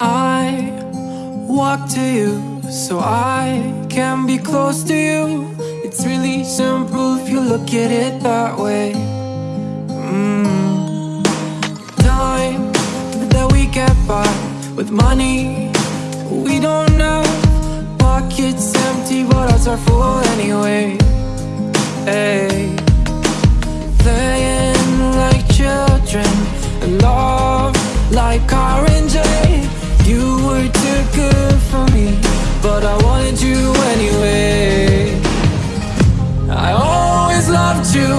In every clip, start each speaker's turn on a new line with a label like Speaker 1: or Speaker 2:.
Speaker 1: I walk to you so I can be close to you. It's really simple if you look at it that way. Mm. Time that we get by with money we don't know. Loved you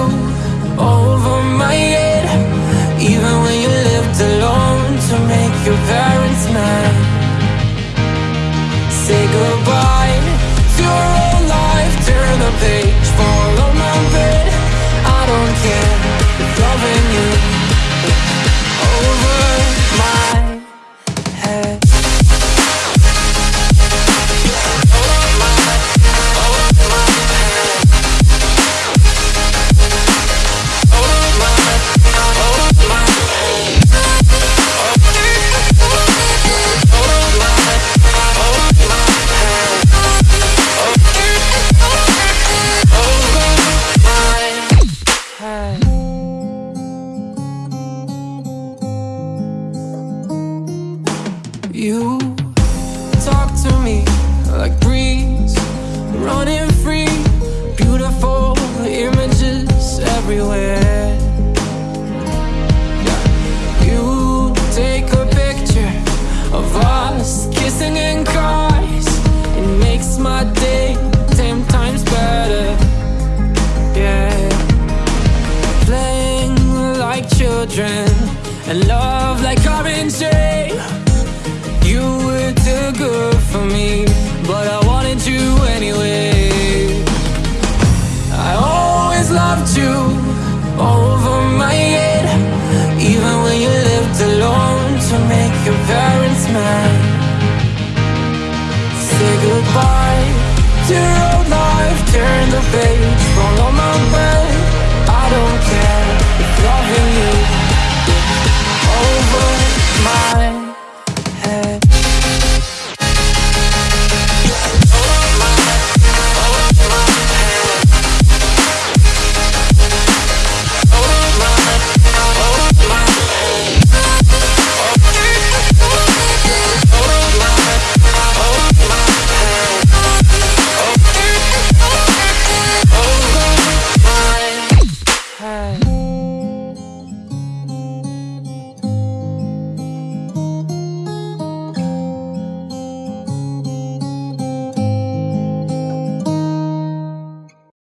Speaker 1: over my head, even when you lived alone to make your parents mad. Say goodbye You talk to me like breeze, running free, beautiful images everywhere. Yeah. You take a picture of us kissing in cars, it makes my day ten times better. Yeah playing like children and love like orange but I wanted you anyway. I always loved you over my head, even when you lived alone to make your parents mad. Say goodbye to your old life, turn the page,